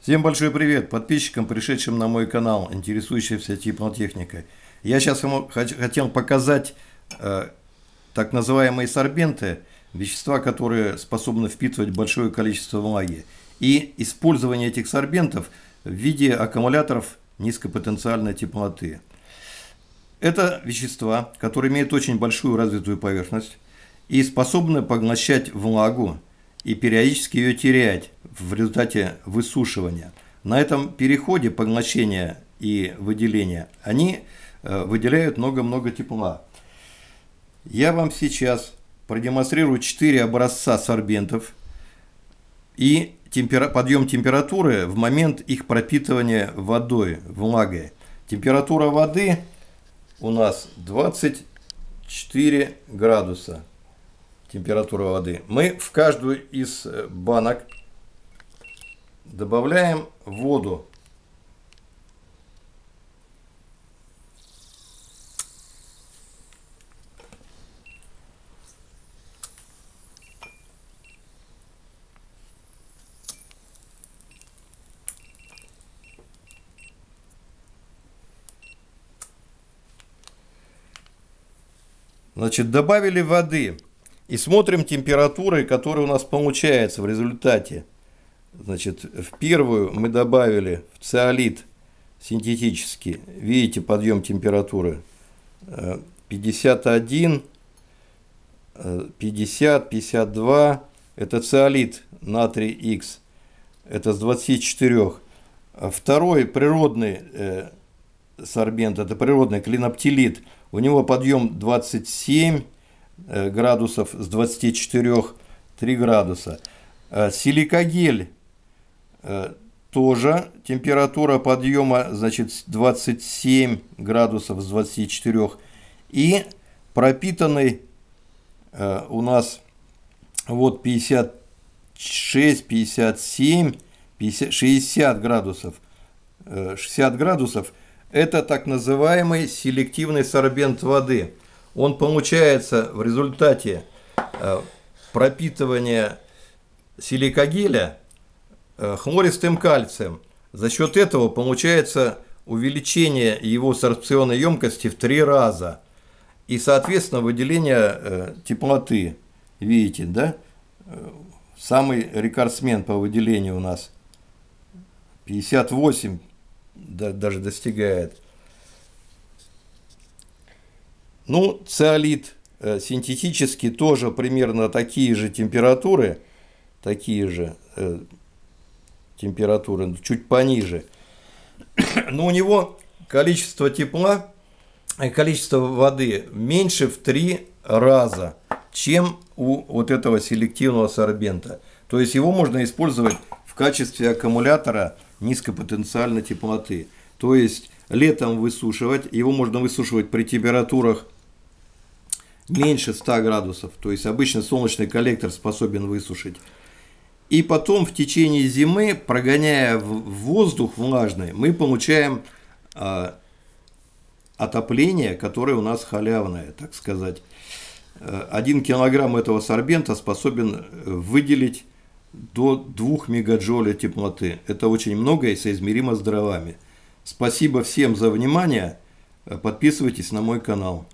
Всем большой привет подписчикам, пришедшим на мой канал, интересующимся теплотехникой. Я сейчас вам хотел показать э, так называемые сорбенты, вещества, которые способны впитывать большое количество влаги. И использование этих сорбентов в виде аккумуляторов низкопотенциальной теплоты. Это вещества, которые имеют очень большую развитую поверхность и способны поглощать влагу и периодически ее терять в результате высушивания. На этом переходе поглощения и выделения они э, выделяют много-много тепла. Я вам сейчас продемонстрирую 4 образца сорбентов и темпера подъем температуры в момент их пропитывания водой, влагой. Температура воды у нас 24 градуса. Температура воды. Мы в каждую из э, банок добавляем воду. Значит, добавили воды и смотрим температуры, которые у нас получается в результате. Значит, в первую мы добавили в циолит синтетический, видите, подъем температуры 51, 50, 52, это циолит натрий X, это с 24. Второй природный э, сорбент, это природный клиноптилит, у него подъем 27 э, градусов с 24 3 градуса. Э, силикогель тоже температура подъема, значит, 27 градусов с 24. И пропитанный э, у нас вот 56, 57, 50, 60 градусов. 60 э, градусов – это так называемый селективный сорбент воды. Он получается в результате пропитывания силикогеля Э, хлористым кальцием. За счет этого получается увеличение его сорбционной емкости в три раза. И, соответственно, выделение э, теплоты. Видите, да? Э, самый рекордсмен по выделению у нас 58 даже достигает. Ну, циолит синтетический тоже примерно такие же температуры, такие же температуры, чуть пониже. Но у него количество тепла, количество воды меньше в три раза, чем у вот этого селективного сорбента. То есть его можно использовать в качестве аккумулятора низкопотенциальной теплоты. То есть летом высушивать, его можно высушивать при температурах меньше 100 градусов. То есть обычно солнечный коллектор способен высушить. И потом в течение зимы, прогоняя воздух влажный, мы получаем э, отопление, которое у нас халявное, так сказать. Э, один килограмм этого сорбента способен э, выделить до 2 мегаджоля теплоты. Это очень много и соизмеримо с дровами. Спасибо всем за внимание. Подписывайтесь на мой канал.